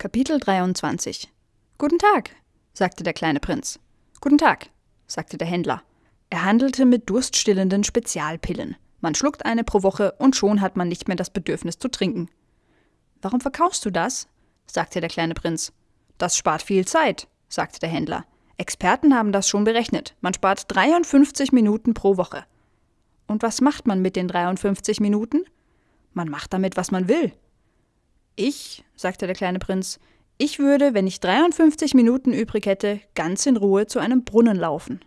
Kapitel 23 Guten Tag, sagte der kleine Prinz. Guten Tag, sagte der Händler. Er handelte mit durststillenden Spezialpillen. Man schluckt eine pro Woche und schon hat man nicht mehr das Bedürfnis zu trinken. Warum verkaufst du das? sagte der kleine Prinz. Das spart viel Zeit, sagte der Händler. Experten haben das schon berechnet. Man spart 53 Minuten pro Woche. Und was macht man mit den 53 Minuten? Man macht damit, was man will. Ich, sagte der kleine Prinz, ich würde, wenn ich 53 Minuten übrig hätte, ganz in Ruhe zu einem Brunnen laufen.